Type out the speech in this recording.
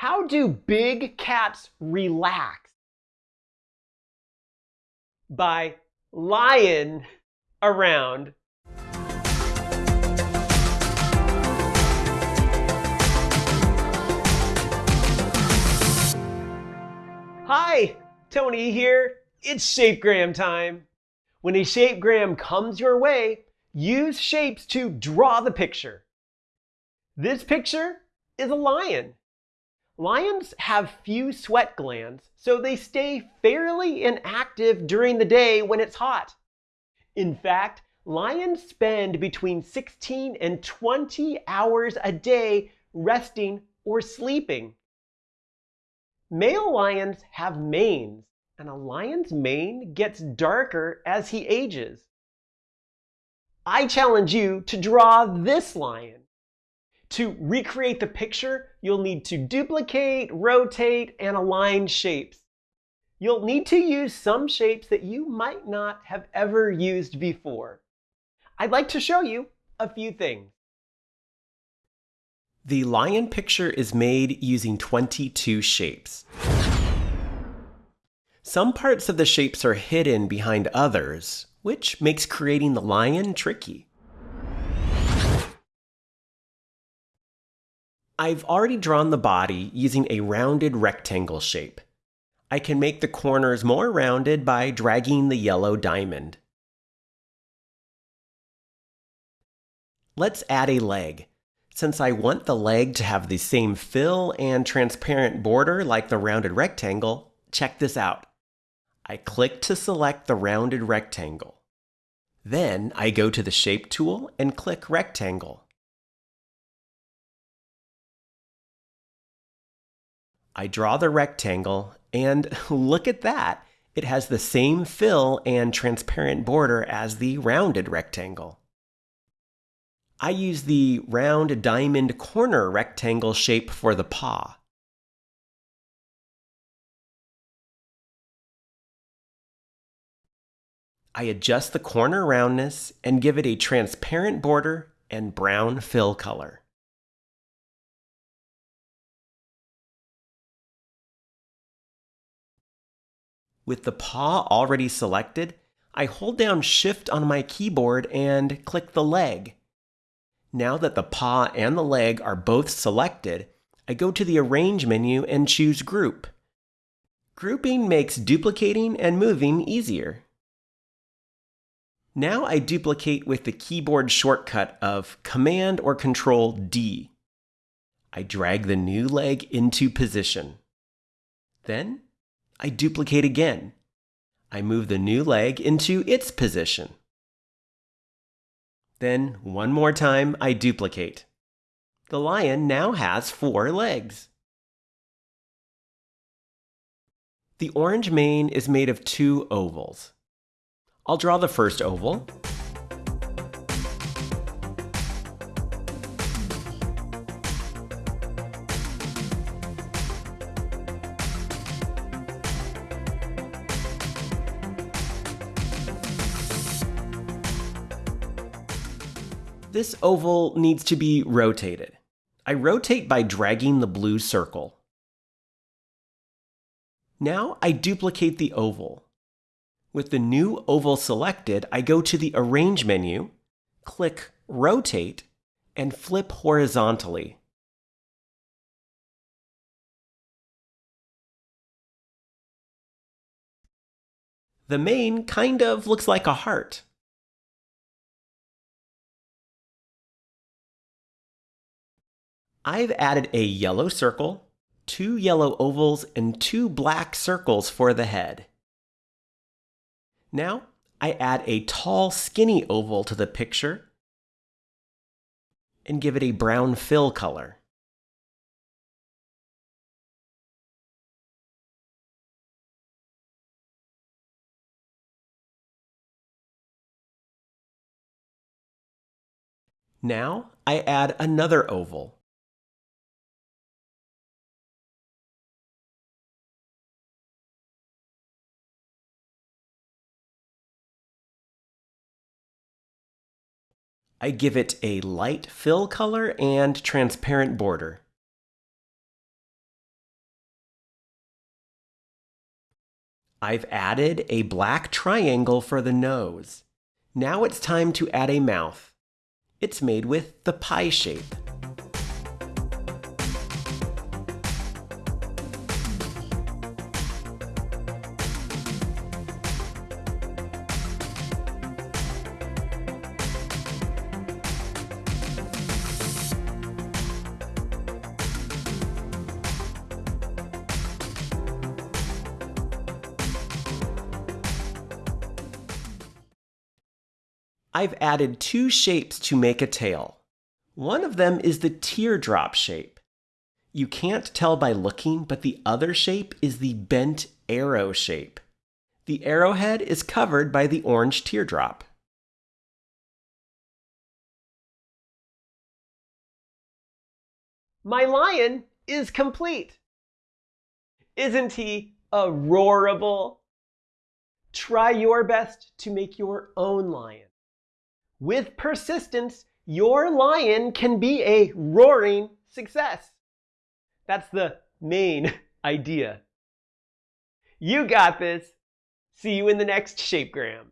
How do big cats relax? By lying around. Hi, Tony here. It's Shapegram time. When a Shapegram comes your way, use shapes to draw the picture. This picture is a lion. Lions have few sweat glands, so they stay fairly inactive during the day when it's hot. In fact, lions spend between 16 and 20 hours a day resting or sleeping. Male lions have manes, and a lion's mane gets darker as he ages. I challenge you to draw this lion. To recreate the picture, you'll need to duplicate, rotate, and align shapes. You'll need to use some shapes that you might not have ever used before. I'd like to show you a few things. The lion picture is made using 22 shapes. Some parts of the shapes are hidden behind others, which makes creating the lion tricky. I've already drawn the body using a rounded rectangle shape. I can make the corners more rounded by dragging the yellow diamond. Let's add a leg. Since I want the leg to have the same fill and transparent border like the rounded rectangle, check this out. I click to select the rounded rectangle. Then I go to the Shape tool and click Rectangle. I draw the rectangle, and look at that! It has the same fill and transparent border as the rounded rectangle. I use the round diamond corner rectangle shape for the paw. I adjust the corner roundness and give it a transparent border and brown fill color. With the paw already selected, I hold down Shift on my keyboard and click the leg. Now that the paw and the leg are both selected, I go to the Arrange menu and choose Group. Grouping makes duplicating and moving easier. Now I duplicate with the keyboard shortcut of Command or Control D. I drag the new leg into position. Then I duplicate again. I move the new leg into its position. Then one more time, I duplicate. The lion now has four legs. The orange mane is made of two ovals. I'll draw the first oval. This oval needs to be rotated. I rotate by dragging the blue circle. Now I duplicate the oval. With the new oval selected, I go to the Arrange menu, click Rotate, and flip horizontally. The mane kind of looks like a heart. I've added a yellow circle, two yellow ovals, and two black circles for the head. Now, I add a tall, skinny oval to the picture and give it a brown fill color. Now, I add another oval. I give it a light fill color and transparent border. I've added a black triangle for the nose. Now it's time to add a mouth. It's made with the pie shape. I've added two shapes to make a tail. One of them is the teardrop shape. You can't tell by looking, but the other shape is the bent arrow shape. The arrowhead is covered by the orange teardrop. My lion is complete. Isn't he adorable? Try your best to make your own lion. With persistence, your lion can be a roaring success. That's the main idea. You got this. See you in the next Shapegram.